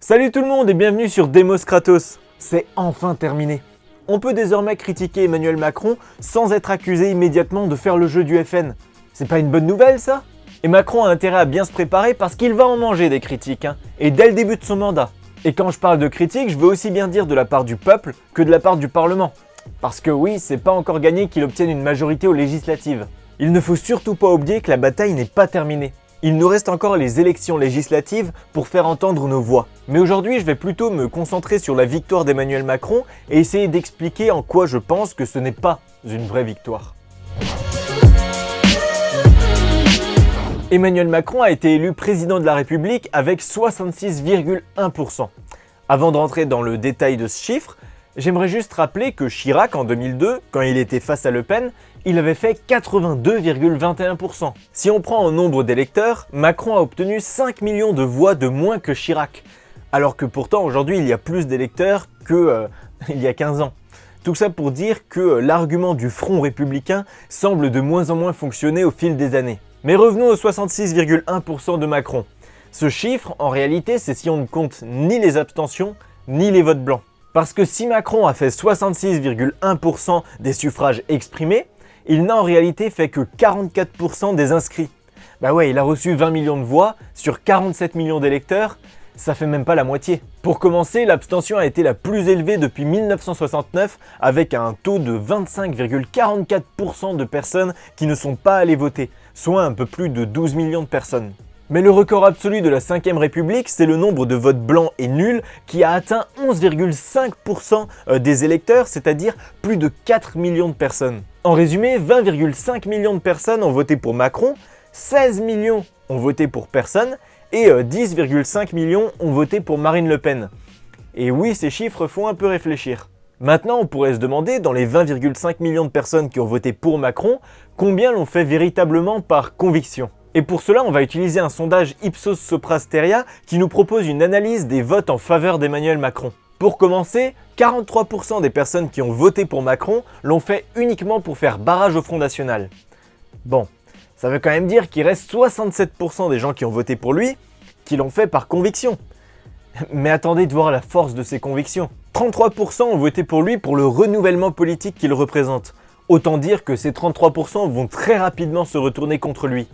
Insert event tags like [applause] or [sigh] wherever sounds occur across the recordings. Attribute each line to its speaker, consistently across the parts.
Speaker 1: Salut tout le monde et bienvenue sur Demos Kratos. C'est enfin terminé. On peut désormais critiquer Emmanuel Macron sans être accusé immédiatement de faire le jeu du FN. C'est pas une bonne nouvelle ça? Et Macron a intérêt à bien se préparer parce qu'il va en manger des critiques, hein, et dès le début de son mandat. Et quand je parle de critiques, je veux aussi bien dire de la part du peuple que de la part du Parlement. Parce que oui, c'est pas encore gagné qu'il obtienne une majorité aux législatives. Il ne faut surtout pas oublier que la bataille n'est pas terminée. Il nous reste encore les élections législatives pour faire entendre nos voix. Mais aujourd'hui, je vais plutôt me concentrer sur la victoire d'Emmanuel Macron et essayer d'expliquer en quoi je pense que ce n'est pas une vraie victoire. Emmanuel Macron a été élu président de la République avec 66,1%. Avant de rentrer dans le détail de ce chiffre, j'aimerais juste rappeler que Chirac en 2002, quand il était face à Le Pen, il avait fait 82,21%. Si on prend en nombre d'électeurs, Macron a obtenu 5 millions de voix de moins que Chirac, alors que pourtant aujourd'hui il y a plus d'électeurs que euh, [laughs] il y a 15 ans. Tout ça pour dire que l'argument du front républicain semble de moins en moins fonctionner au fil des années. Mais revenons aux 66,1% de Macron. Ce chiffre, en réalité, c'est si on ne compte ni les abstentions, ni les votes blancs. Parce que si Macron a fait 66,1% des suffrages exprimés, il n'a en réalité fait que 44% des inscrits. Bah ouais, il a reçu 20 millions de voix sur 47 millions d'électeurs, ça fait même pas la moitié. Pour commencer, l'abstention a été la plus élevée depuis 1969 avec un taux de 25,44% de personnes qui ne sont pas allées voter, soit un peu plus de 12 millions de personnes. Mais le record absolu de la 5ème République, c'est le nombre de votes blancs et nuls qui a atteint 11,5% euh, des électeurs, c'est-à-dire plus de 4 millions de personnes. En résumé, 20,5 millions de personnes ont voté pour Macron, 16 millions ont voté pour personne et 10,5 euh, millions ont voté pour Marine Le Pen. Et oui, ces chiffres font un peu réfléchir. Maintenant, on pourrait se demander, dans les 20,5 millions de personnes qui ont voté pour Macron, combien l'ont fait véritablement par conviction? Et pour cela, on va utiliser un sondage Ipsos Soprasteria qui nous propose une analyse des votes en faveur d'Emmanuel Macron. Pour commencer, 43% des personnes qui ont voté pour Macron l'ont fait uniquement pour faire barrage au Front National. Bon, ça veut quand même dire qu'il reste 67% des gens qui ont voté pour lui qui l'ont fait par conviction. Mais attendez de voir la force de ces convictions. 33% ont voté pour lui pour le renouvellement politique qu'il représente. Autant dire que ces 33% vont très rapidement se retourner contre lui.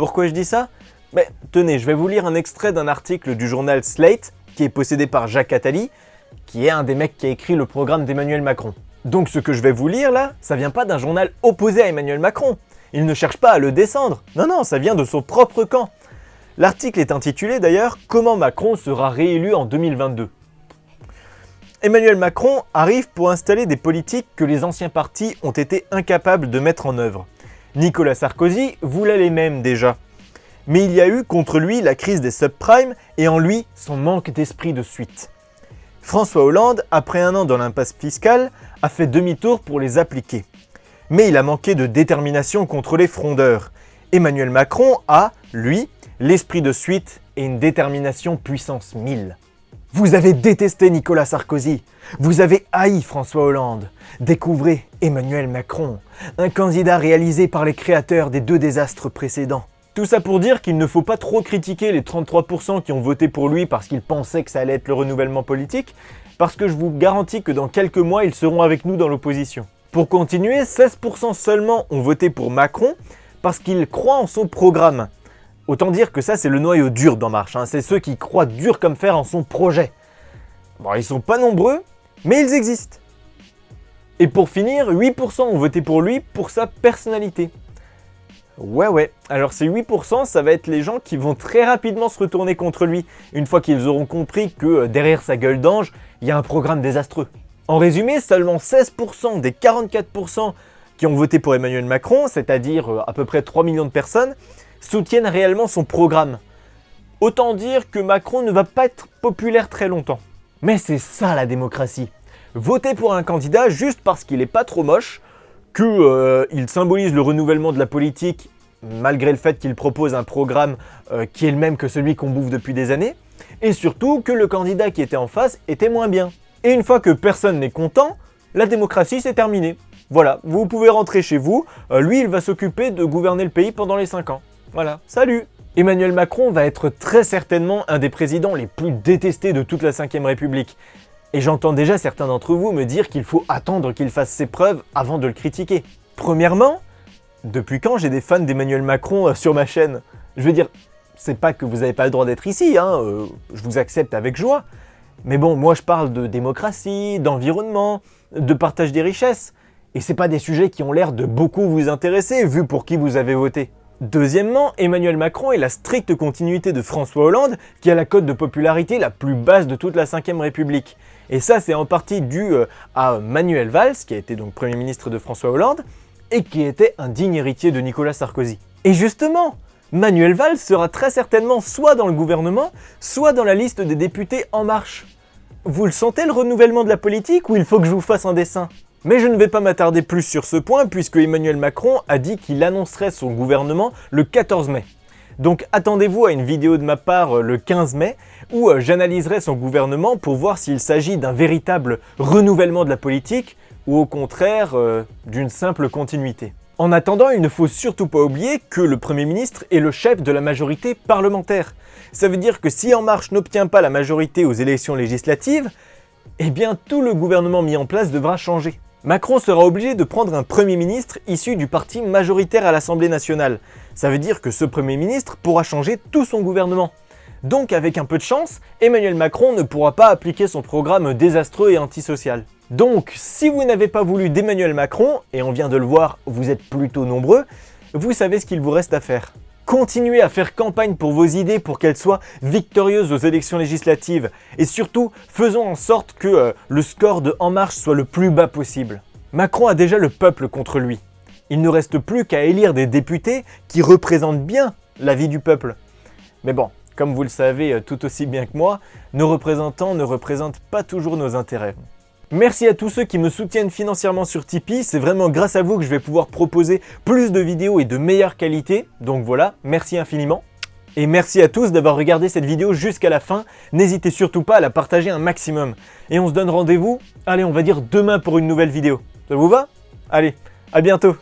Speaker 1: Pourquoi je dis ça? Mais tenez, je vais vous lire un extrait d'un article du journal Slate, qui est possédé par Jacques Attali, qui est un des mecs qui a écrit le programme d'Emmanuel Macron. Donc ce que je vais vous lire là, ça vient pas d'un journal opposé à Emmanuel Macron. Il ne cherche pas à le descendre. Non, non, ça vient de son propre camp. L'article est intitulé d'ailleurs « Comment Macron sera réélu en 2022 ». Emmanuel Macron arrive pour installer des politiques que les anciens partis ont été incapables de mettre en œuvre. Nicolas Sarkozy voulait les mêmes déjà. Mais il y a eu contre lui la crise des subprimes et en lui son manque d'esprit de suite. François Hollande, après un an dans l'impasse fiscale, a fait demi-tour pour les appliquer. Mais il a manqué de détermination contre les frondeurs. Emmanuel Macron a, lui, l'esprit de suite et une détermination puissance 1000. Vous avez détesté Nicolas Sarkozy, vous avez haï François Hollande. Découvrez Emmanuel Macron, un candidat réalisé par les créateurs des deux désastres précédents. Tout ça pour dire qu'il ne faut pas trop critiquer les 33% qui ont voté pour lui parce qu'ils pensaient que ça allait être le renouvellement politique, parce que je vous garantis que dans quelques mois, ils seront avec nous dans l'opposition. Pour continuer, 16% seulement ont voté pour Macron parce qu'ils croient en son programme. Autant dire que ça, c'est le noyau dur d'En Marche. Hein. C'est ceux qui croient dur comme fer en son projet. Bon, ils sont pas nombreux, mais ils existent. Et pour finir, 8% ont voté pour lui pour sa personnalité. Ouais ouais, alors ces 8%, ça va être les gens qui vont très rapidement se retourner contre lui, une fois qu'ils auront compris que euh, derrière sa gueule d'ange, il y a un programme désastreux. En résumé, seulement 16% des 44% qui ont voté pour Emmanuel Macron, c'est-à-dire euh, à peu près 3 millions de personnes, soutiennent réellement son programme. Autant dire que Macron ne va pas être populaire très longtemps. Mais c'est ça la démocratie. Voter pour un candidat juste parce qu'il est pas trop moche, qu'il euh, symbolise le renouvellement de la politique malgré le fait qu'il propose un programme euh, qui est le même que celui qu'on bouffe depuis des années, et surtout que le candidat qui était en face était moins bien. Et une fois que personne n'est content, la démocratie c'est terminé. Voilà, vous pouvez rentrer chez vous, euh, lui il va s'occuper de gouverner le pays pendant les 5 ans. Voilà, salut Emmanuel Macron va être très certainement un des présidents les plus détestés de toute la 5ème République. Et j'entends déjà certains d'entre vous me dire qu'il faut attendre qu'il fasse ses preuves avant de le critiquer. Premièrement, depuis quand j'ai des fans d'Emmanuel Macron euh, sur ma chaîne? Je veux dire, c'est pas que vous n'avez pas le droit d'être ici, hein, euh, je vous accepte avec joie. Mais bon, moi je parle de démocratie, d'environnement, de partage des richesses. Et c'est pas des sujets qui ont l'air de beaucoup vous intéresser, vu pour qui vous avez voté. Deuxièmement, Emmanuel Macron est la stricte continuité de François Hollande, qui a la cote de popularité la plus basse de toute la 5ème République. Et ça, c'est en partie dû euh, à Manuel Valls, qui a été donc Premier ministre de François Hollande, et qui était un digne héritier de Nicolas Sarkozy. Et justement, Manuel Valls sera très certainement soit dans le gouvernement, soit dans la liste des députés En Marche. Vous le sentez le renouvellement de la politique ou il faut que je vous fasse un dessin? Mais je ne vais pas m'attarder plus sur ce point puisque Emmanuel Macron a dit qu'il annoncerait son gouvernement le 14 mai. Donc attendez-vous à une vidéo de ma part euh, le 15 mai où euh, j'analyserai son gouvernement pour voir s'il s'agit d'un véritable renouvellement de la politique ou au contraire euh, d'une simple continuité. En attendant, il ne faut surtout pas oublier que le Premier ministre est le chef de la majorité parlementaire. Ça veut dire que si En Marche n'obtient pas la majorité aux élections législatives, eh bien tout le gouvernement mis en place devra changer. Macron sera obligé de prendre un Premier ministre issu du parti majoritaire à l'Assemblée nationale. Ça veut dire que ce Premier ministre pourra changer tout son gouvernement. Donc avec un peu de chance, Emmanuel Macron ne pourra pas appliquer son programme désastreux et antisocial. Donc si vous n'avez pas voulu d'Emmanuel Macron, et on vient de le voir, vous êtes plutôt nombreux, vous savez ce qu'il vous reste à faire. Continuez à faire campagne pour vos idées pour qu'elles soient victorieuses aux élections législatives. Et surtout, faisons en sorte que euh, le score de En Marche soit le plus bas possible. Macron a déjà le peuple contre lui. Il ne reste plus qu'à élire des députés qui représentent bien la vie du peuple. Mais bon, comme vous le savez euh, tout aussi bien que moi, nos représentants ne représentent pas toujours nos intérêts. Merci à tous ceux qui me soutiennent financièrement sur Tipeee, c'est vraiment grâce à vous que je vais pouvoir proposer plus de vidéos et de meilleure qualité, donc voilà, merci infiniment. Et merci à tous d'avoir regardé cette vidéo jusqu'à la fin, n'hésitez surtout pas à la partager un maximum. Et on se donne rendez-vous, allez on va dire demain pour une nouvelle vidéo. Ça vous va? Allez, à bientôt